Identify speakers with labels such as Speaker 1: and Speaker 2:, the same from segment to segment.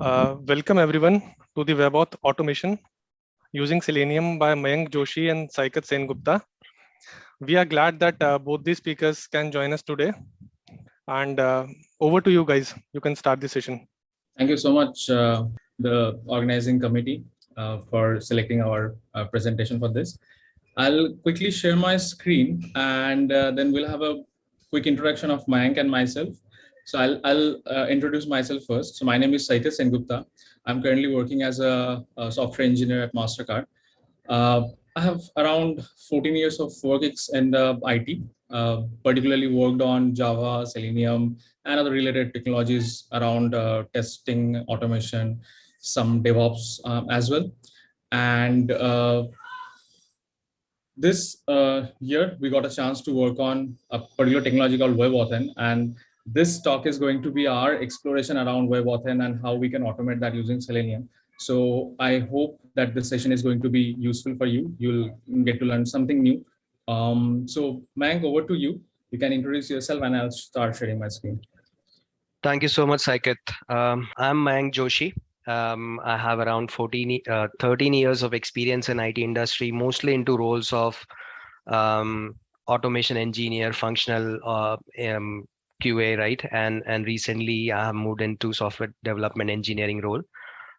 Speaker 1: Uh, welcome everyone to the WebAuthn automation using Selenium by Mayank Joshi and Saikat Sengupta. We are glad that uh, both these speakers can join us today. And uh, over to you guys. You can start the session.
Speaker 2: Thank you so much, uh, the organizing committee, uh, for selecting our uh, presentation for this. I'll quickly share my screen and then we'll have a quick introduction of Mayank and myself. So I'll, I'll uh, introduce myself first. So my name is Saikat Sengupta. I'm currently working as a, a software engineer at MasterCard. Uh, I have around 14 years of work in the IT, uh, particularly worked on Java, Selenium, and other related technologies around uh, testing, automation, some DevOps um, as well. And uh, this uh, year, we got a chance to work on a particular technology called WebAuthn, and this talk is going to be our exploration around WebAuthn and how we can automate that using Selenium. So I hope that this session is going to be useful for you. You'll get to learn something new. Um, so Mayank, over to you. You can introduce yourself and I'll start sharing my screen.
Speaker 3: Thank you so much, Saikat. Um, I'm Mayank Joshi. Um, I have around 14, uh, 13 years of experience in IT industry, mostly into roles of um, automation engineer, functional uh, um, QA, right? And and recently I have moved into software development engineering role.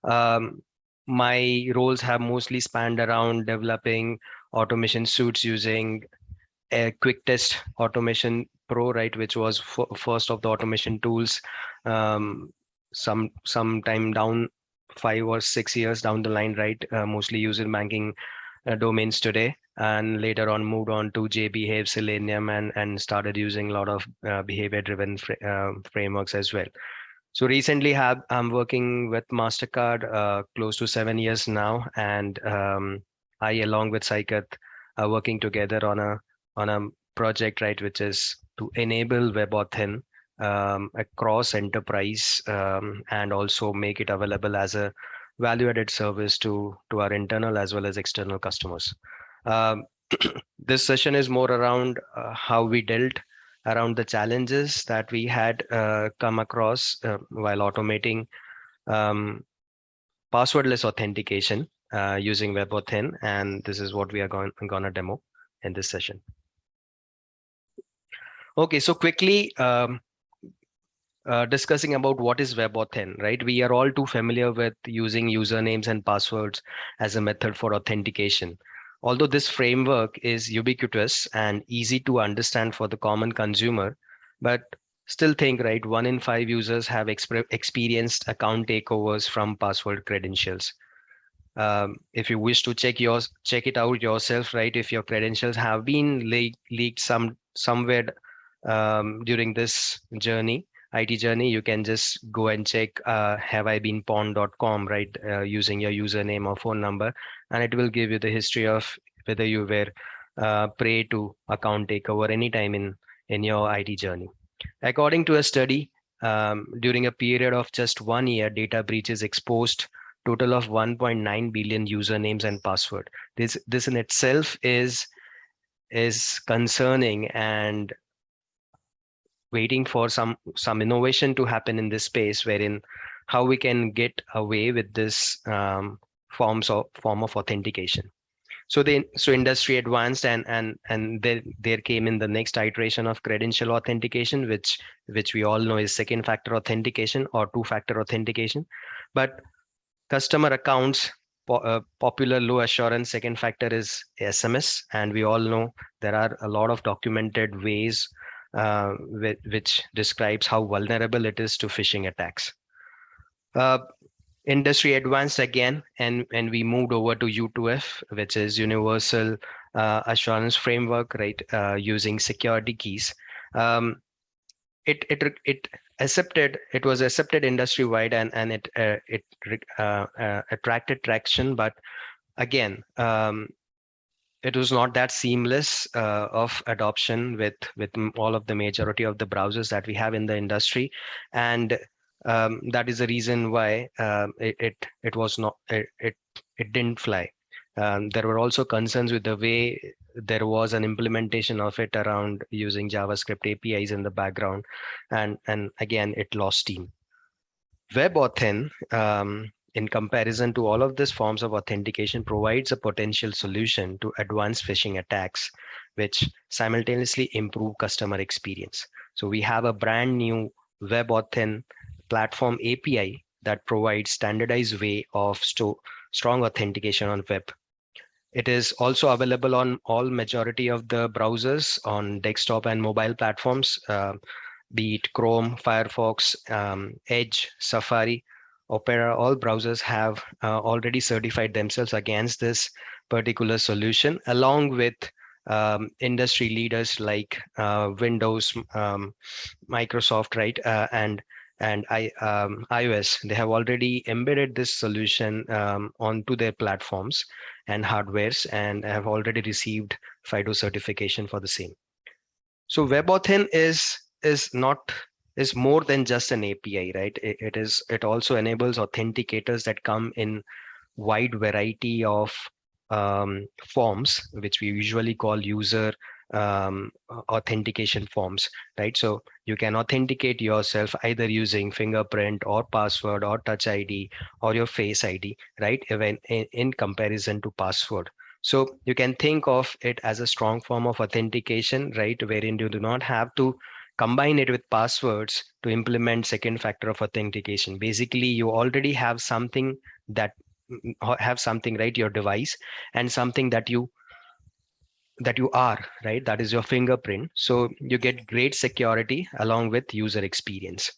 Speaker 3: Um, my roles have mostly spanned around developing automation suits using a quick test automation pro right which was first of the automation tools um, some some time down five or six years down the line right uh, mostly using banking uh, domains today and later on moved on to JBehave, Selenium, and, and started using a lot of uh, behavior-driven fr uh, frameworks as well. So recently have, I'm working with MasterCard uh, close to seven years now, and um, I, along with Saikat, are working together on a on a project, right, which is to enable WebAuthn um, across enterprise um, and also make it available as a value-added service to to our internal as well as external customers. Um, this session is more around uh, how we dealt around the challenges that we had uh, come across uh, while automating um, passwordless authentication uh, using WebAuthn, and this is what we are going, going to demo in this session. Okay, so quickly um, uh, discussing about what is WebAuthn, right? We are all too familiar with using usernames and passwords as a method for authentication. Although this framework is ubiquitous and easy to understand for the common consumer, but still think, right, one in five users have experienced account takeovers from password credentials. Um, if you wish to check yours, check it out yourself, right? If your credentials have been le leaked some somewhere um, during this journey, IT journey, you can just go and check uh, haveibeenpwned.com, right? Uh, using your username or phone number, and it will give you the history of whether you were uh, prey to account takeover anytime in, in your IT journey. According to a study, um, during a period of just one year, data breaches exposed total of 1.9 billion usernames and password. This, this in itself is, is concerning and waiting for some some innovation to happen in this space wherein how we can get away with this um, forms of form of authentication. So the so industry advanced and and and there there came in the next iteration of credential authentication which which we all know is second factor authentication or two factor authentication. But customer accounts po uh, popular low assurance second factor is sms and we all know there are a lot of documented ways uh, which describes how vulnerable it is to phishing attacks. Uh, industry advanced again, and, and we moved over to U2F, which is Universal uh, Assurance Framework, right, uh, using security keys. Um, it, it, it accepted, it was accepted industry-wide and, and it, uh, it uh, attracted traction, but again, um, it was not that seamless uh, of adoption with with all of the majority of the browsers that we have in the industry. And um, that is the reason why um, it, it, it was not it it, it didn't fly. Um, there were also concerns with the way there was an implementation of it around using javascript apis in the background. And and again it lost steam. WebAuthn, um, in comparison to all of these forms of authentication, provides a potential solution to advanced phishing attacks, which simultaneously improve customer experience. So we have a brand new web WebAuthn platform API that provides standardized way of strong authentication on web. It is also available on all majority of the browsers on desktop and mobile platforms, uh, be it Chrome, Firefox, um, Edge, Safari, Opera, all browsers have uh, already certified themselves against this particular solution, along with um, industry leaders like uh, Windows, um, Microsoft, right, uh, and and I, um, iOS. They have already embedded this solution um, onto their platforms and hardwares, and have already received FIDO certification for the same. So WebAuthn is is not is more than just an API, right? It, it is it also enables authenticators that come in wide variety of um, forms, which we usually call user um, authentication forms, right? So you can authenticate yourself either using fingerprint or password or touch ID or your face ID, right? Even in, in comparison to password. So you can think of it as a strong form of authentication, right? Wherein you do not have to combine it with passwords to implement second factor of authentication. Basically, you already have something that have something right your device and something that you that you are right? That is your fingerprint. So you get great security along with user experience.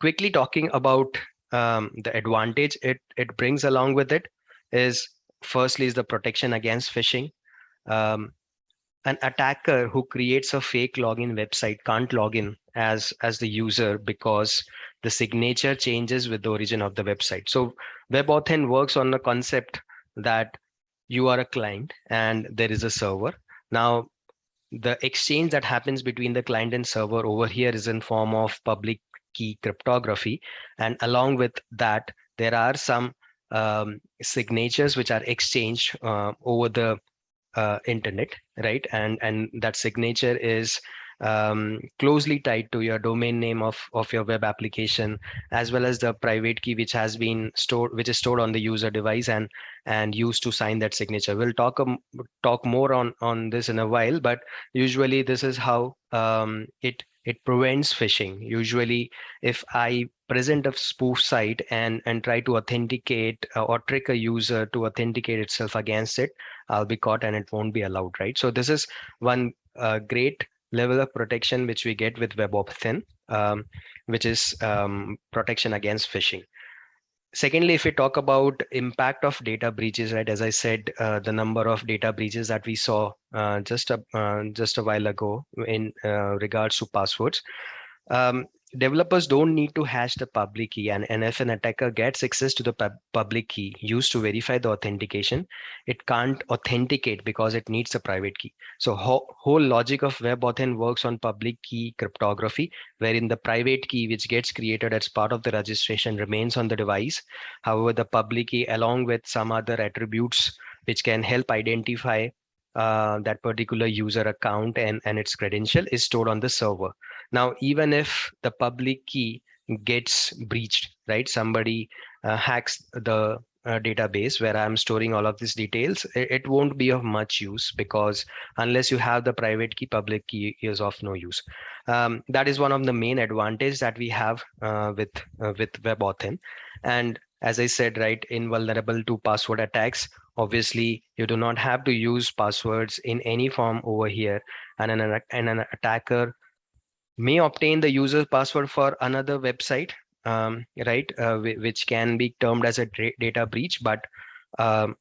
Speaker 3: Quickly talking about um, the advantage it it brings along with it is firstly is the protection against phishing. Um, an attacker who creates a fake login website can't log in as as the user because the signature changes with the origin of the website. So WebAuthn works on the concept that you are a client and there is a server. Now the exchange that happens between the client and server over here is in form of public key cryptography. And along with that there are some um, signatures which are exchanged uh, over the uh, internet, right? And and that signature is um, closely tied to your domain name of, of your web application, as well as the private key which has been stored, which is stored on the user device and and used to sign that signature. We'll talk um, talk more on on this in a while, but usually this is how um, it it prevents phishing. Usually, if I present a spoof site and and try to authenticate uh, or trick a user to authenticate itself against it, I'll be caught and it won't be allowed, right? So this is one uh, great level of protection which we get with Web WebAuthn, um, which is um, protection against phishing. Secondly, if we talk about impact of data breaches, right, as I said, uh, the number of data breaches that we saw uh, just a uh, just a while ago in uh, regards to passwords, um, developers don't need to hash the public key. And, and if an attacker gets access to the pub public key used to verify the authentication. It can't authenticate because it needs a private key. So ho whole logic of web WebAuthn works on public key cryptography wherein the private key which gets created as part of the registration remains on the device. However the public key along with some other attributes which can help identify uh, that particular user account and, and its credential is stored on the server. Now, even if the public key gets breached, right? Somebody uh, hacks the uh, database where I'm storing all of these details, it, it, won't be of much use because unless you have the private key, public key is of no use. Um, that is one of the main advantage that we have uh, with uh, with WebAuthn. And as I said, right, invulnerable to password attacks. Obviously, you do not have to use passwords in any form over here. And an, and an attacker may obtain the user's password for another website, um, right, uh, which can be termed as a data breach. But um,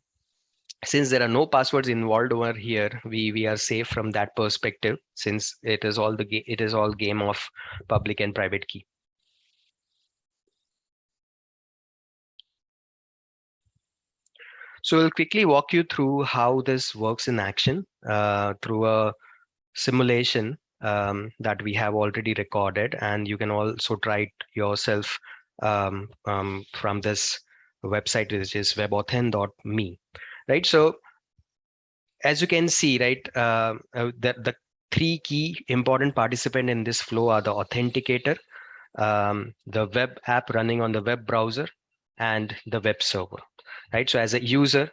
Speaker 3: since there are no passwords involved over here, we we are safe from that perspective, since it is all the it is all game of public and private key. So we'll quickly walk you through how this works in action uh, through a simulation um, that we have already recorded. And you can also try it yourself um, um, from this website, which is webauthn.me, right? So as you can see, right, uh, uh, the, the three key important participant in this flow are the authenticator, um, the web app running on the web browser and the web server, right? So as a user,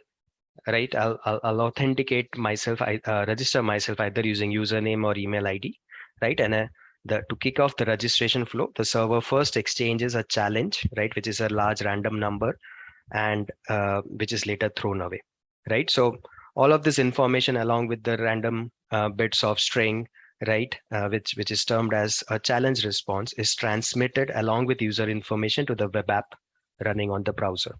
Speaker 3: right, I'll, I'll, I'll authenticate myself, I uh, register myself either using username or email ID, right? And uh, the to kick off the registration flow, the server first exchanges a challenge, right, which is a large random number and uh, which is later thrown away, right? So all of this information along with the random uh, bits of string right, uh, which, which is termed as a challenge response is transmitted along with user information to the web app running on the browser.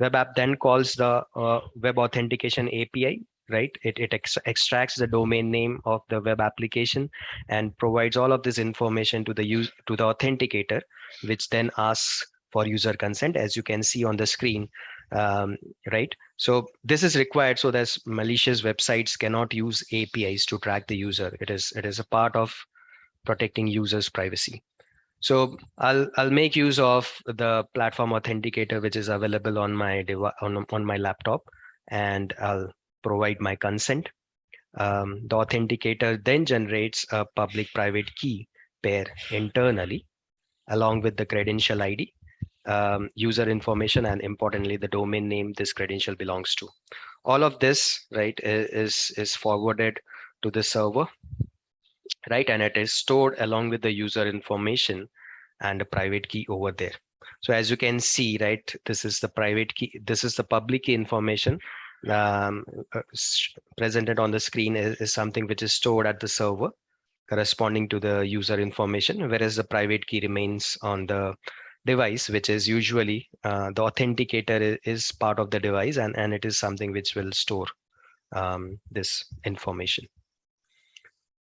Speaker 3: Web app then calls the uh, web authentication API, right? It, it ex extracts the domain name of the web application and provides all of this information to the use to the authenticator, which then asks for user consent, as you can see on the screen, um, right? So this is required so that malicious websites cannot use APIs to track the user. It is it is a part of protecting users' privacy. So I'll I'll make use of the platform authenticator which is available on my device on, on my laptop, and I'll provide my consent. Um, the authenticator then generates a public-private key pair internally, along with the credential ID um, user information and importantly the domain name this credential belongs to all of this right is is forwarded to the server right and it is stored along with the user information and a private key over there so as you can see right this is the private key this is the public key information um, uh, presented on the screen is, is something which is stored at the server corresponding to the user information whereas the private key remains on the device, which is usually uh, the authenticator is part of the device and, and it is something which will store um, this information.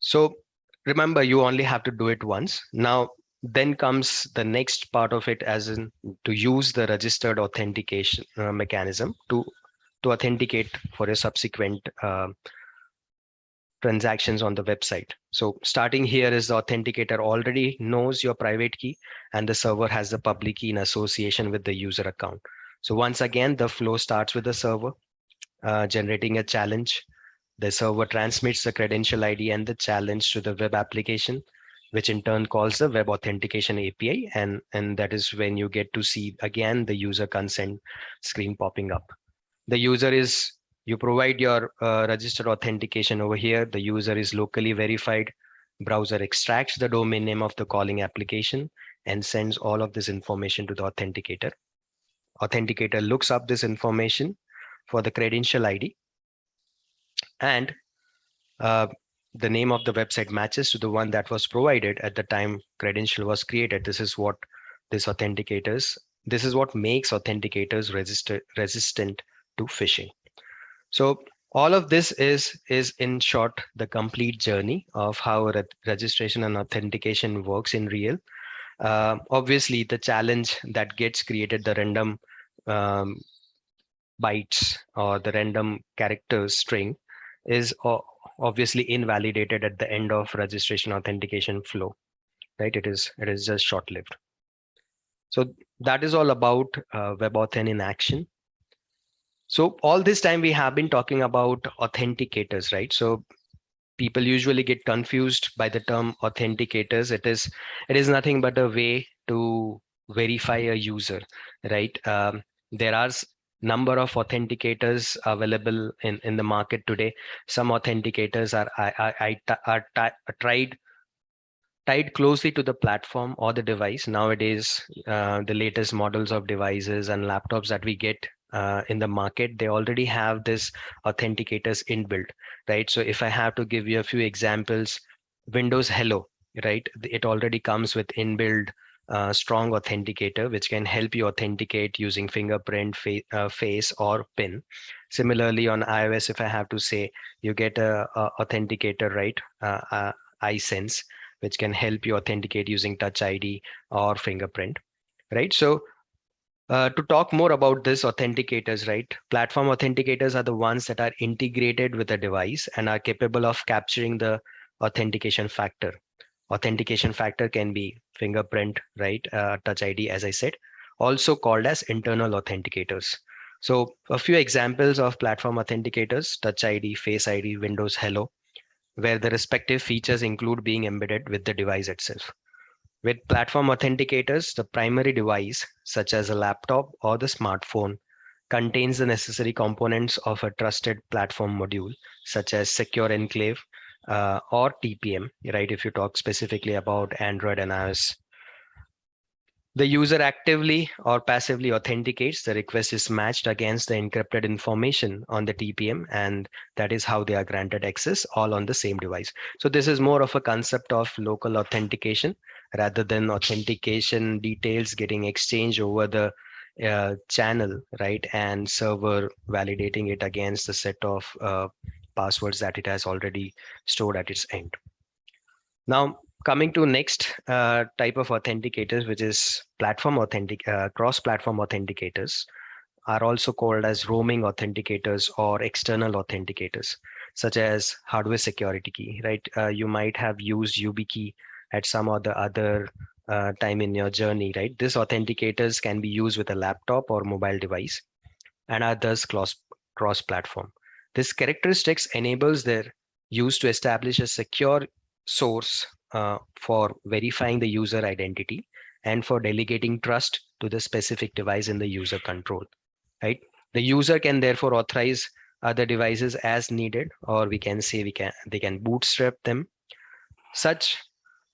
Speaker 3: So remember, you only have to do it once. Now, then comes the next part of it as in to use the registered authentication uh, mechanism to, to authenticate for a subsequent uh, transactions on the website. So starting here is the authenticator already knows your private key and the server has the public key in association with the user account. So once again, the flow starts with the server uh, generating a challenge. The server transmits the credential ID and the challenge to the web application, which in turn calls the web authentication API. And, and that is when you get to see again the user consent screen popping up. The user is you provide your uh, registered authentication over here. The user is locally verified. Browser extracts the domain name of the calling application and sends all of this information to the authenticator. Authenticator looks up this information for the credential ID and uh, the name of the website matches to the one that was provided at the time credential was created. This is what this authenticators, this is what makes authenticators resistant resistant to phishing. So all of this is, is in short, the complete journey of how re registration and authentication works in real. Uh, obviously, the challenge that gets created, the random um, bytes or the random characters string is obviously invalidated at the end of registration authentication flow, right? It is, it is just short-lived. So that is all about uh, WebAuthn in action. So all this time we have been talking about authenticators, right? So people usually get confused by the term authenticators. It is it is nothing but a way to verify a user, right? Um, there are number of authenticators available in in the market today. Some authenticators are I, I, I are tried tied closely to the platform or the device. Nowadays, uh, the latest models of devices and laptops that we get uh, in the market, they already have this authenticators inbuilt, right? So if I have to give you a few examples, Windows Hello, right? It already comes with inbuilt uh, strong authenticator, which can help you authenticate using fingerprint, fa uh, face, or PIN. Similarly, on iOS, if I have to say, you get a, a authenticator, right? Uh, uh iSense, which can help you authenticate using Touch ID or fingerprint, right? So uh, to talk more about this authenticators, right? Platform authenticators are the ones that are integrated with a device and are capable of capturing the authentication factor. Authentication factor can be fingerprint, right? Uh, touch ID, as I said, also called as internal authenticators. So a few examples of platform authenticators, Touch ID, Face ID, Windows Hello, where the respective features include being embedded with the device itself. With platform authenticators, the primary device, such as a laptop or the smartphone, contains the necessary components of a trusted platform module, such as Secure Enclave uh, or TPM, right? If you talk specifically about Android and iOS. The user actively or passively authenticates the request is matched against the encrypted information on the TPM, and that is how they are granted access all on the same device. So this is more of a concept of local authentication rather than authentication details getting exchanged over the uh, channel, right? And server validating it against the set of uh, passwords that it has already stored at its end. Now, coming to next uh, type of authenticators, which is platform authentic, uh, cross-platform authenticators are also called as roaming authenticators or external authenticators, such as hardware security key, right? Uh, you might have used YubiKey at some or the other uh, time in your journey, right? These authenticators can be used with a laptop or mobile device and are thus cross-platform. This characteristics enables their use to establish a secure source uh, for verifying the user identity and for delegating trust to the specific device in the user control, right? The user can therefore authorize other devices as needed, or we can say we can they can bootstrap them. Such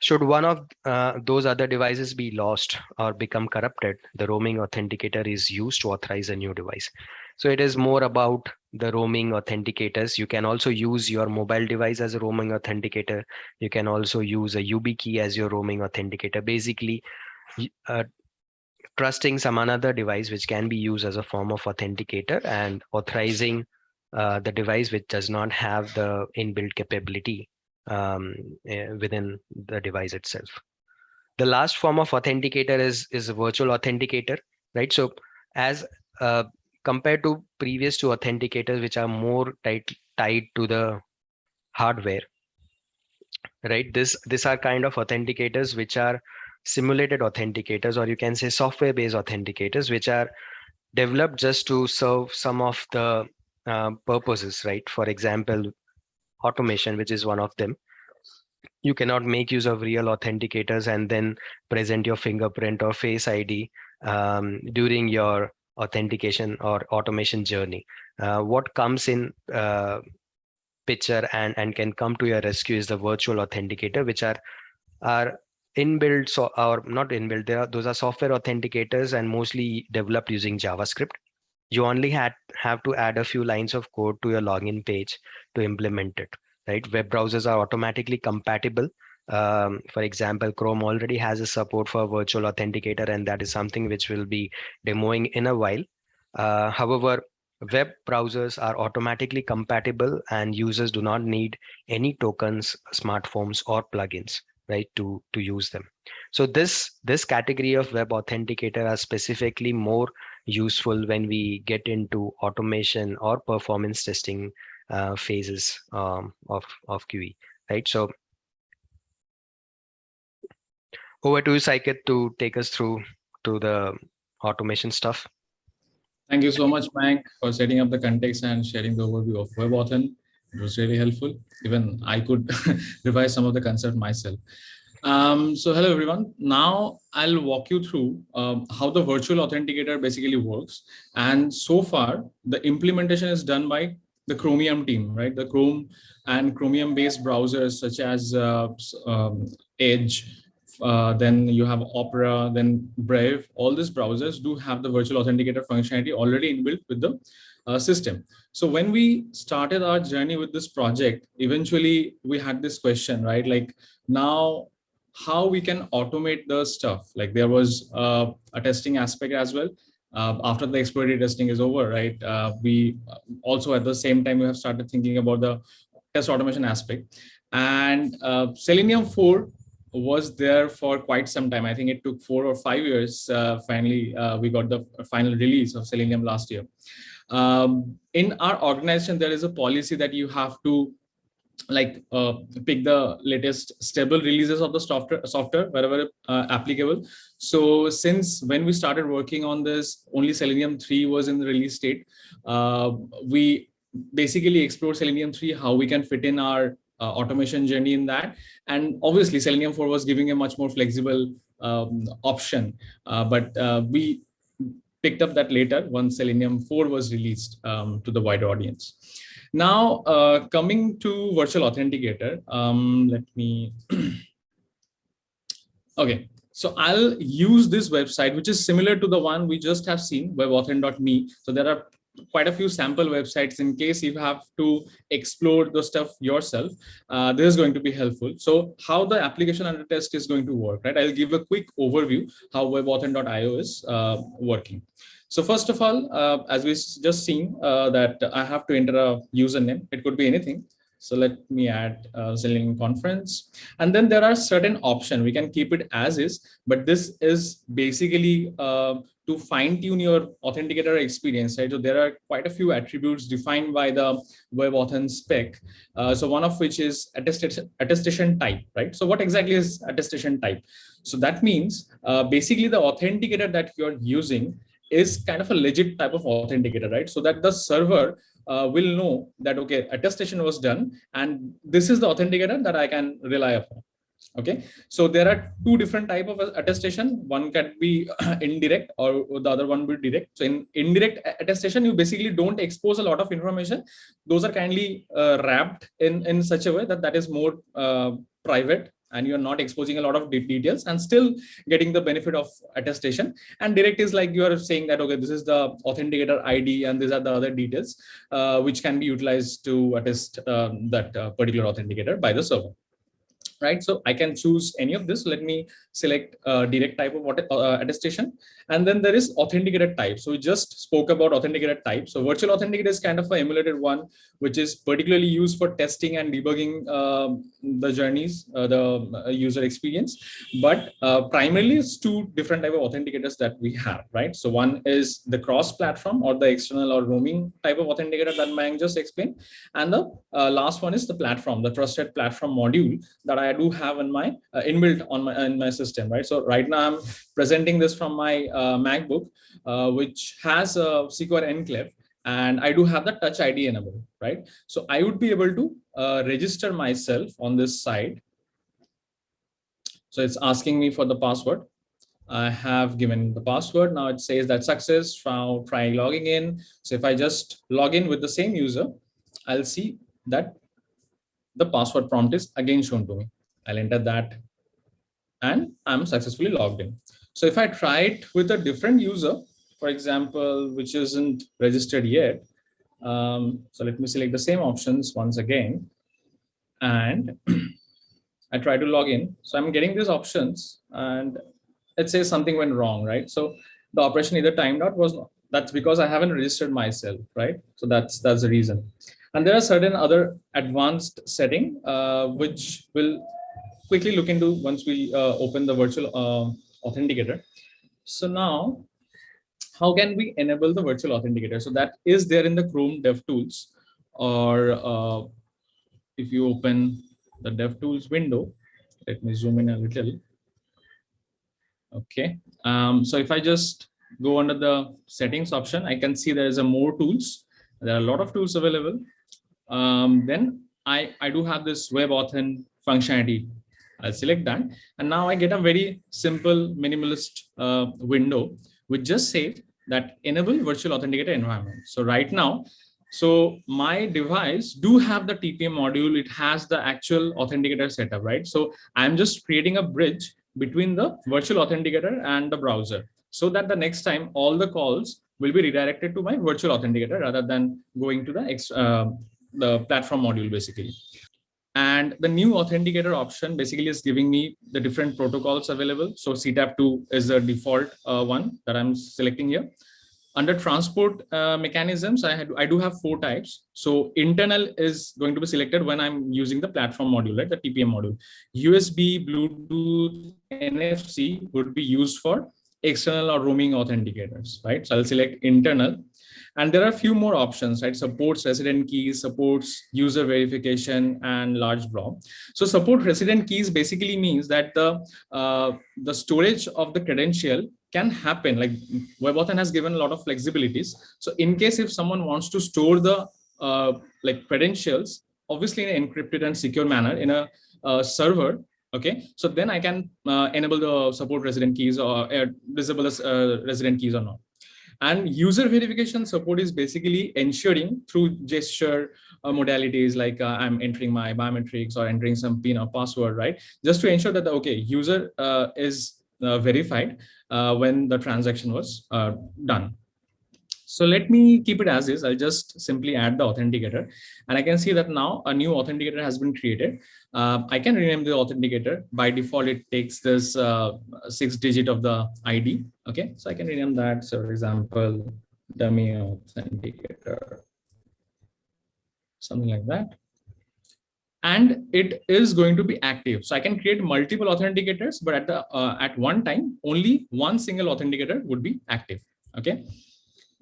Speaker 3: should one of uh, those other devices be lost or become corrupted, the roaming authenticator is used to authorize a new device. So it is more about the roaming authenticators. You can also use your mobile device as a roaming authenticator. You can also use a YubiKey as your roaming authenticator. Basically, uh, trusting some another device which can be used as a form of authenticator and authorizing uh, the device which does not have the inbuilt capability um, uh, within the device itself. The last form of authenticator is, is a virtual authenticator, right? So as uh, compared to previous two authenticators, which are more tight, tied to the hardware, right? This, these are kind of authenticators which are simulated authenticators, or you can say software-based authenticators, which are developed just to serve some of the uh, purposes, right? For example, automation, which is one of them. You cannot make use of real authenticators and then present your fingerprint or face ID um, during your authentication or automation journey. Uh, what comes in uh, picture and, and can come to your rescue is the virtual authenticator, which are, are inbuilt so or not inbuilt there are those are software authenticators and mostly developed using javascript you only had have to add a few lines of code to your login page to implement it right web browsers are automatically compatible um, for example chrome already has a support for virtual authenticator and that is something which will be demoing in a while uh, however web browsers are automatically compatible and users do not need any tokens smartphones or plugins right to to use them so this this category of web authenticator are specifically more useful when we get into automation or performance testing uh, phases um, of, of QE, right? So over to you, Saikat, to take us through to the automation stuff.
Speaker 2: Thank you so much, Mike, for setting up the context and sharing the overview of WebAuthn. It was really helpful. Even I could revise some of the concept myself. Um, so hello everyone. Now I'll walk you through um, how the virtual authenticator basically works. And so far the implementation is done by the Chromium team, right? The Chrome and Chromium based browsers such as uh, um, Edge, uh, then you have Opera, then Brave, all these browsers do have the virtual authenticator functionality already inbuilt with the uh, system. So when we started our journey with this project, eventually we had this question, right? Like now how we can automate the stuff. Like there was uh, a testing aspect as well. Uh, after the exploratory testing is over, right? Uh, we also at the same time we have started thinking about the test automation aspect. And uh, Selenium 4 was there for quite some time. I think it took four or five years. Uh, finally, uh, we got the final release of Selenium last year. Um, in our organization, there is a policy that you have to like uh, pick the latest stable releases of the software software wherever uh, applicable so since when we started working on this only selenium 3 was in the release state uh, we basically explored selenium 3 how we can fit in our automation journey in that. And obviously Selenium 4 was giving a much more flexible um, option, uh, but uh, we picked up that later once Selenium 4 was released um, to the wider audience. Now, uh, coming to virtual authenticator, um, let me, okay. So I'll use this website, which is similar to the one we just have seen, webauthn.me. So there are quite a few sample websites in case you have to explore the stuff yourself. Uh, this is going to be helpful. So how the application under test is going to work, right? I'll give a quick overview how webauthn.io is uh, working. So first of all, uh, as we just seen uh, that I have to enter a username. It could be anything. So let me add uh, conference. And then there are certain options. We can keep it as is, but this is basically uh, to fine tune your authenticator experience, right? So there are quite a few attributes defined by the WebAuthn spec. Uh, so one of which is attestation, attestation type, right? So what exactly is attestation type? So that means uh, basically the authenticator that you're using is kind of a legit type of authenticator, right? So that the server uh, will know that, okay, attestation was done and this is the authenticator that I can rely upon okay? So there are two different type of attestation. One can be indirect or the other one will be direct. So in indirect attestation you basically don't expose a lot of information. Those are kindly uh, wrapped in in such a way that that is more uh, private and you're not exposing a lot of details and still getting the benefit of attestation and direct is like you are saying that okay this is the authenticator id and these are the other details uh, which can be utilized to attest um, that uh, particular authenticator by the server right? So I can choose any of this. Let me select uh, direct type of uh, attestation. And then there is authenticated type. So we just spoke about authenticated type. So virtual authenticator is kind of an emulated one, which is particularly used for testing and debugging uh, the journeys, uh, the uh, user experience. But uh, primarily it's two different type of authenticators that we have, right? So one is the cross-platform or the external or roaming type of authenticator that Mayank just explained. And the last one is the platform, the trusted platform module that I do have in my inbuilt on my in my system, right? So right now I'm presenting this from my uh, MacBook, uh, which has a secure enclave and I do have the touch ID enabled, right? So I would be able to uh, register myself on this side. So it's asking me for the password. I have given the password. Now it says that success, now try logging in. So if I just log in with the same user, I'll see that the password prompt is again shown to me. I'll enter that and I'm successfully logged in. So if I try it with a different user, for example, which isn't registered yet, um, so let me select the same options once again, and I try to log in. So I'm getting these options and it says something went wrong, right? So the operation either timed out was not, that's because I haven't registered myself, right? So that's that's the reason. And there are certain other advanced setting uh, which will quickly look into once we uh, open the virtual uh, authenticator. So now, how can we enable the virtual authenticator? So that is there in the Chrome DevTools, or uh, if you open the DevTools window, let me zoom in a little. Okay, um, so if I just go under the settings option, I can see there is a more tools. There are a lot of tools available. Um, then I, I do have this web WebAuthn functionality I'll select that. And now I get a very simple minimalist uh, window, which just says that enable virtual authenticator environment. So right now, so my device do have the TPM module. It has the actual authenticator setup, right? So I'm just creating a bridge between the virtual authenticator and the browser so that the next time all the calls will be redirected to my virtual authenticator rather than going to the, uh, the platform module basically. And the new authenticator option basically is giving me the different protocols available. So CTAP2 is the default uh, one that I'm selecting here. Under transport uh, mechanisms, I, had, I do have four types. So internal is going to be selected when I'm using the platform module, right? The TPM module. USB, Bluetooth, NFC would be used for external or roaming authenticators, right? So I'll select internal and there are a few more options, right? Supports resident keys, supports user verification and large blob. So support resident keys basically means that the, uh, the storage of the credential can happen. Like WebAuthn has given a lot of flexibilities. So in case if someone wants to store the uh, like credentials obviously in an encrypted and secure manner in a, uh, server. Okay, so then I can uh, enable the support resident keys or uh, disable the resident keys or not. And user verification support is basically ensuring through gesture uh, modalities like uh, I'm entering my biometrics or entering some PIN or password, right? Just to ensure that the okay user uh, is uh, verified uh, when the transaction was uh, done. So let me keep it as is. I'll just simply add the authenticator and I can see that now a new authenticator has been created. Uh, I can rename the authenticator. By default, it takes this uh, six digit of the ID. Okay, so I can rename that. So for example, dummy authenticator, something like that. And it is going to be active. So I can create multiple authenticators, but at the uh, at one time, only one single authenticator would be active. Okay.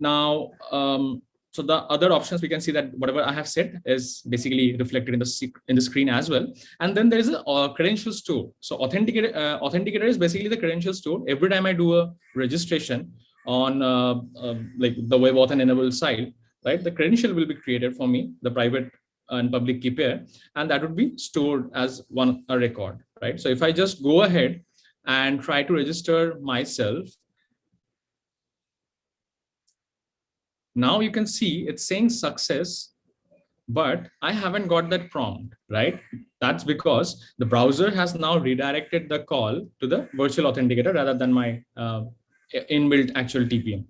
Speaker 2: Now, um, so the other options we can see that whatever I have said is basically reflected in the in the screen as well. And then there is a, a credential store. So authenticator uh, authenticator is basically the credential store. Every time I do a registration on uh, uh, like the web WebAuthn enabled site, right, the credential will be created for me, the private and public key pair, and that would be stored as one a record, right? So if I just go ahead and try to register myself Now you can see it's saying success, but I haven't got that prompt, right? That's because the browser has now redirected the call to the virtual authenticator rather than my uh, inbuilt actual TPM.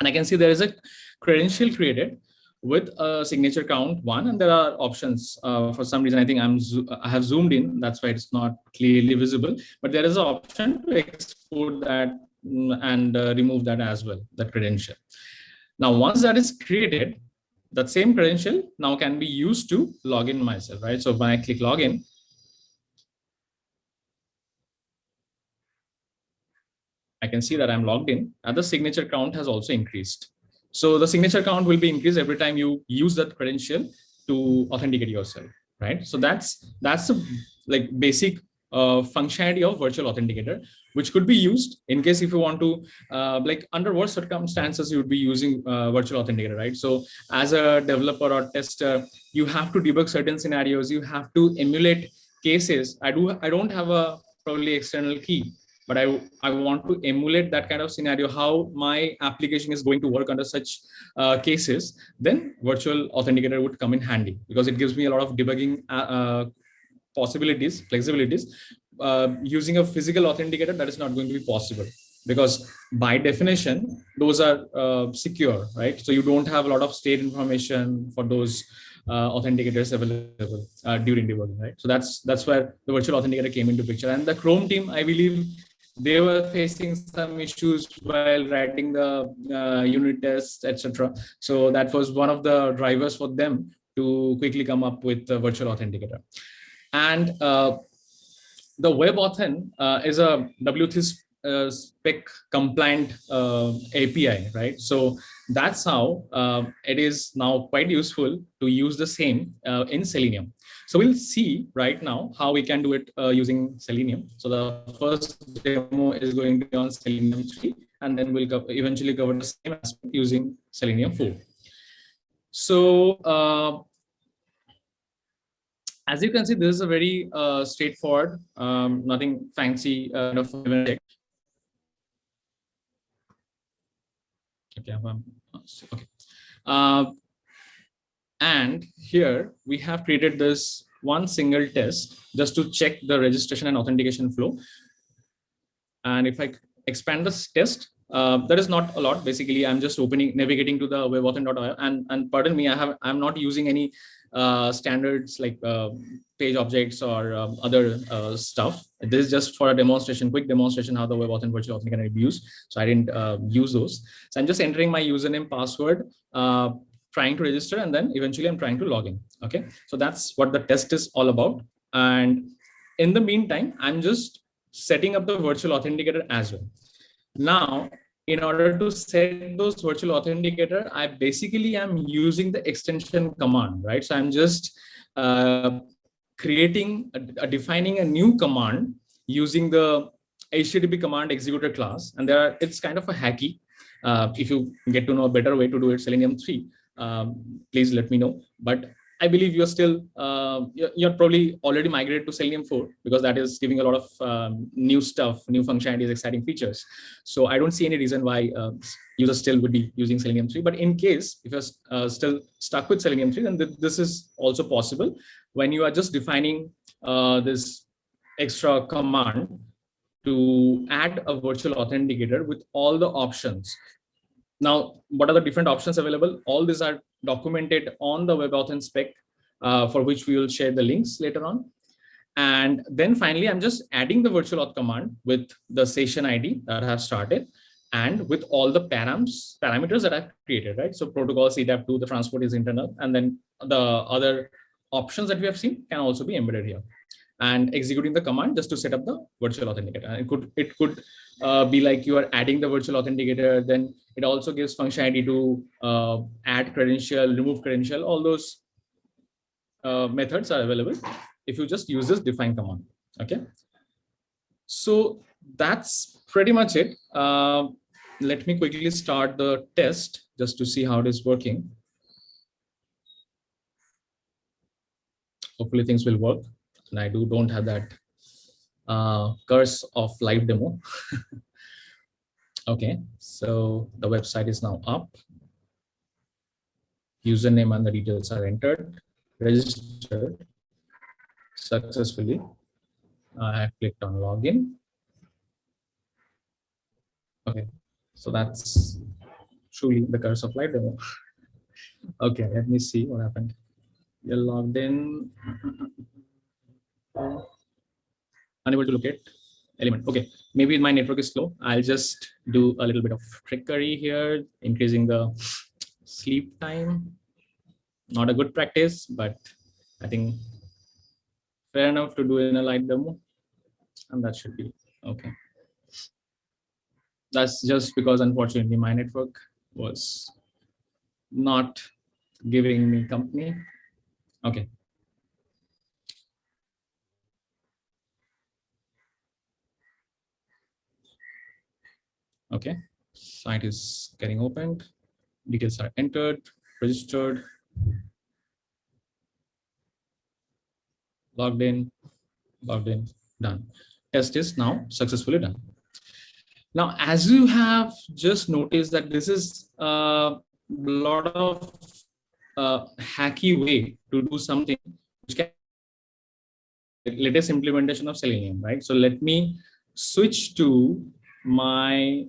Speaker 2: And I can see there is a credential created with a signature count one, and there are options. Uh, for some reason, I think I'm I have zoomed in. That's why it's not clearly visible. But there is an option to export that mm, and uh, remove that as well, that credential. Now, once that is created, that same credential now can be used to log in myself, right? So when I click login, I can see that I'm logged in and the signature count has also increased. So the signature count will be increased every time you use that credential to authenticate yourself, right? So that's that's the like basic uh, functionality of virtual authenticator, which could be used in case if you want to, uh, like under what circumstances you would be using uh, virtual authenticator, right? So as a developer or tester, you have to debug certain scenarios. You have to emulate cases. I do. I don't have a probably external key, but I, I want to emulate that kind of scenario, how my application is going to work under such uh, cases, then virtual authenticator would come in handy because it gives me a lot of debugging uh, uh possibilities, flexibilities, uh, using a physical authenticator, that is not going to be possible because by definition, those are uh, secure, right? So you don't have a lot of state information for those uh, authenticators available uh, during debugging, right? So that's that's where the virtual authenticator came into picture. And the Chrome team, I believe, they were facing some issues while writing the uh, unit tests, etc. So that was one of the drivers for them to quickly come up with the virtual authenticator. And uh, the WebAuthn uh, is a W3 uh, spec compliant uh, API, right? So that's how uh, it is now quite useful to use the same uh, in Selenium. So we'll see right now how we can do it uh, using Selenium. So the first demo is going to be on Selenium 3, and then we'll eventually cover the same aspect using Selenium 4. So as you can see, this is a very uh, straightforward, um, nothing fancy uh, kind of Okay, okay. Uh, and here we have created this one single test just to check the registration and authentication flow. And if I expand this test, uh, that is not a lot. Basically, I'm just opening, navigating to the webauthn.io and, and pardon me, I have, I'm not using any uh, standards like uh, page objects or um, other uh, stuff. This is just for a demonstration, quick demonstration how the WebAuthn virtual authenticator can be used. So I didn't uh, use those. So I'm just entering my username, password, uh, trying to register, and then eventually I'm trying to log in. Okay, so that's what the test is all about. And in the meantime, I'm just setting up the virtual authenticator as well. Now, in order to set those virtual authenticator, I basically am using the extension command, right? So I'm just uh, creating, a, a defining a new command using the HTTP command executor class. And there are, it's kind of a hacky. Uh, if you get to know a better way to do it, Selenium 3, um, please let me know. But I believe you're still, uh, you're, probably already migrated to Selenium 4 because that is giving a lot of um, new stuff, new functionalities, exciting features. So I don't see any reason why uh, users still would be using Selenium 3. But in case if you're uh, still stuck with Selenium 3, then th this is also possible when you are just defining uh, this extra command to add a virtual authenticator with all the options. Now, what are the different options available? All these are documented on the WebAuthn spec, uh, for which we will share the links later on. And then finally, I'm just adding the virtual auth command with the session ID that I have started and with all the params, parameters that I've created, right? So protocol CTAP2, the transport is internal, and then the other options that we have seen can also be embedded here and executing the command just to set up the virtual authenticator. It could it could uh, be like you are adding the virtual authenticator, then it also gives functionality to uh, add credential, remove credential, all those uh, methods are available if you just use this define command. Okay. So that's pretty much it. Uh, let me quickly start the test just to see how it is working. Hopefully things will work and I do don't have that uh, curse of live demo. okay, so the website is now up. Username and the details are entered, registered successfully. I have clicked on login. Okay, so that's truly the curse of live demo. okay, let me see what happened. You're logged in unable to locate element. Okay, maybe my network is slow. I'll just do a little bit of trickery here, increasing the sleep time. Not a good practice, but I think fair enough to do in a light demo. And that should be okay. That's just because unfortunately my network was not giving me company. Okay, Okay, site is getting opened. Details are entered, registered, logged in, logged in, done. Test is now successfully done. Now, as you have just noticed that this is a lot of uh, hacky way to do something which can latest implementation of Selenium, right? So let me switch to my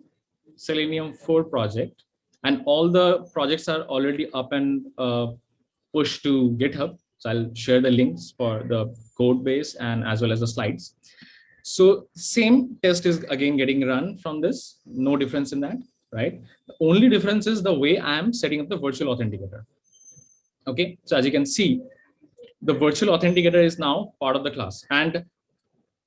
Speaker 2: Selenium 4 project and all the projects are already up and uh, pushed to GitHub. So I'll share the links for the code base and as well as the slides. So same test is again getting run from this, no difference in that, right? The only difference is the way I'm setting up the virtual authenticator. Okay, so as you can see, the virtual authenticator is now part of the class. And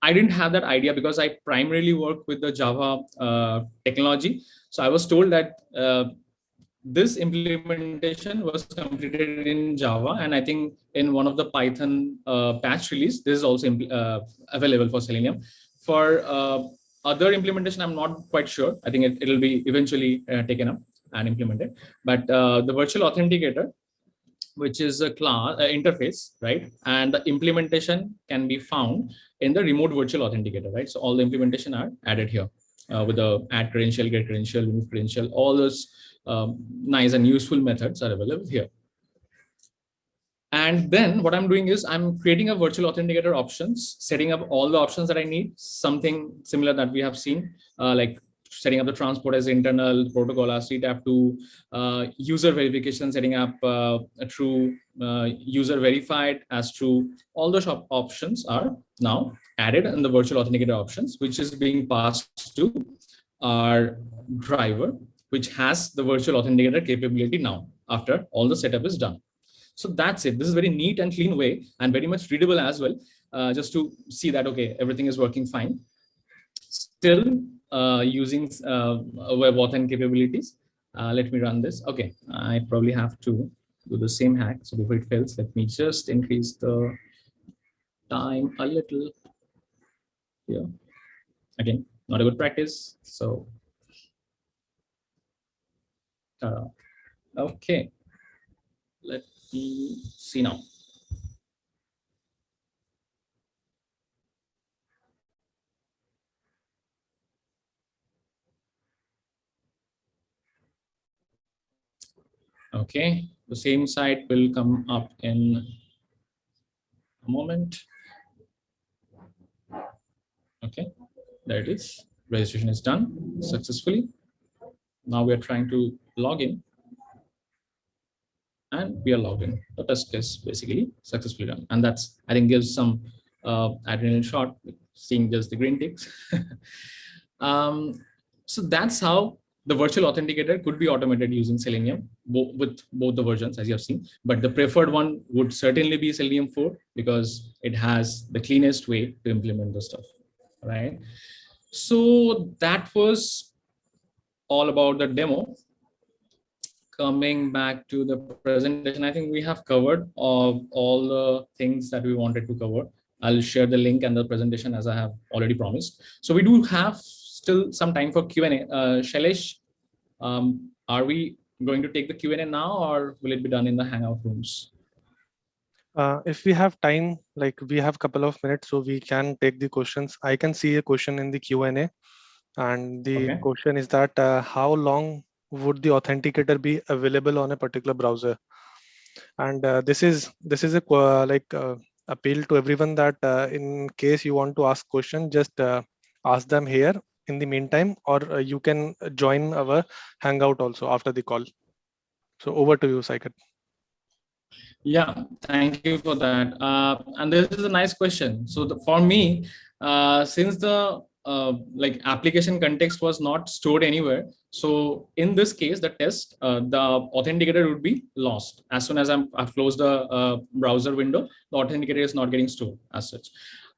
Speaker 2: I didn't have that idea because I primarily work with the Java uh, technology. So I was told that uh, this implementation was completed in Java. And I think in one of the Python uh, patch release, this is also uh, available for Selenium. For uh, other implementation, I'm not quite sure. I think it, will be eventually uh, taken up and implemented. But the virtual authenticator which is a class uh, interface, right? And the implementation can be found in the remote virtual authenticator, right? So all the implementation are added here uh, with the add credential, get credential, remove credential, all those um, nice and useful methods are available here. And then what I'm doing is I'm creating a virtual authenticator options, setting up all the options that I need, something similar that we have seen, uh, like setting up the transport as internal protocol as CTAP2, uh, user verification, setting up uh, a true uh, user verified as true. All those op options are now added in the virtual authenticator options, which is being passed to our driver, which has the virtual authenticator capability now after all the setup is done. So that's it. This is very neat and clean way and very much readable as well, uh, just to see that, okay, everything is working fine. Still, uh, using uh, WebAuthn capabilities. Uh, let me run this. Okay, I probably have to do the same hack. So before it fails, let me just increase the time a little here. Again, not a good practice. So, uh, okay, let me see now. Okay, the same site will come up in a moment. Okay, there it is. Registration is done successfully. Now we are trying to log in. And we are logged in. The test is basically successfully done. And that's, I think, gives some uh, adrenaline shot, seeing just the green ticks. um, so that's how the virtual authenticator could be automated using Selenium bo with both the versions, as you have seen. But the preferred one would certainly be Selenium 4 because it has the cleanest way to implement the stuff, right? So that was all about the demo. Coming back to the presentation, I think we have covered all, all the things that we wanted to cover. I'll share the link and the presentation as I have already promised. So we do have still some time for Q&A. Uh, Shailesh, um, are we going to take the Q&A now or will it be done in the Hangout rooms?
Speaker 1: Uh, if we have time, like we have a couple of minutes, so we can take the questions. I can see a question in the Q&A and the
Speaker 2: Okay.
Speaker 1: question is that uh, how long would the authenticator be available on a particular browser? And uh, this is this is a qu- like uh, appeal to everyone that uh, in case you want to ask question, just uh, ask them here in the meantime, or uh, you can join our Hangout also after the call. So over to you, Saikat.
Speaker 2: Yeah, thank you for that. Uh, and this is a nice question. So the, for me, uh, since the uh, like application context was not stored anywhere, so in this case, the test, uh, the authenticator would be lost as soon as I'm, I've closed the uh, browser window. The authenticator is not getting stored as such.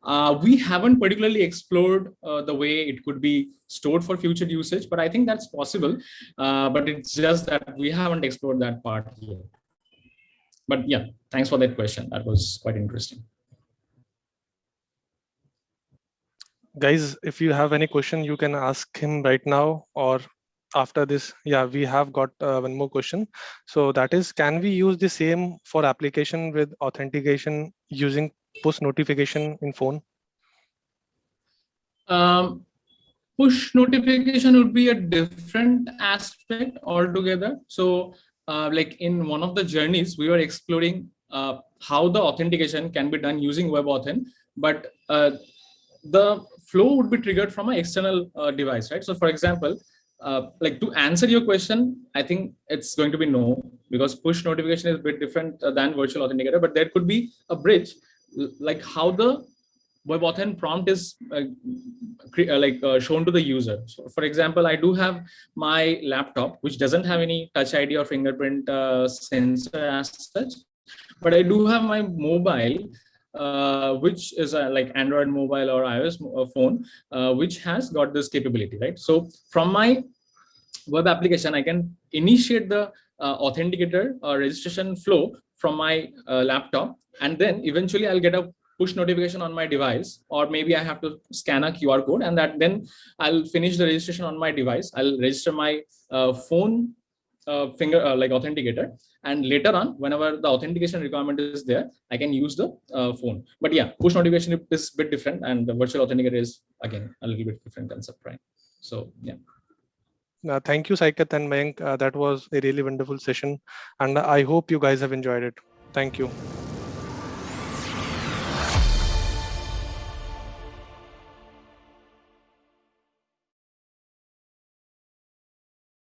Speaker 2: Uh, we haven't particularly explored uh, the way it could be stored for future usage, but I think that's possible. Uh, but it's just that we haven't explored that part yet but yeah, thanks for that question. That was quite interesting.
Speaker 1: guys if you have any question you can ask him right now or after this yeah we have got uh, one more question so that is can we use the same for application with authentication using push notification in phone
Speaker 2: Um, push notification would be a different aspect altogether. So uh, like in one of the journeys, we were exploring uh, how the authentication can be done using WebAuthn, but uh, the flow would be triggered from an external uh, device, right? So for example, uh, like to answer your question, I think it's going to be no, because push notification is a bit different uh, than virtual authenticator, but there could be a bridge, like how the WebAuthn prompt is uh, uh, like uh, shown to the user. So for example, I do have my laptop, which doesn't have any touch ID or fingerprint uh, sensor as such, but I do have my mobile, uh, which is a, like Android mobile or iOS uh, phone, uh, which has got this capability, right? So from my web application, I can initiate the uh, authenticator or registration flow from my uh, laptop, and then eventually I'll get a push notification on my device, or maybe I have to scan a QR code, and that then I'll finish the registration on my device. I'll register my uh, phone uh, finger uh, like authenticator, and later on, whenever the authentication requirement is there, I can use the uh, phone. But yeah, push notification is a bit different, and the virtual authenticator is again a little bit different concept, right? So yeah.
Speaker 1: uh, thank you Saikat and Mayank uh, that was a really wonderful session and i hope you guys have enjoyed it thank you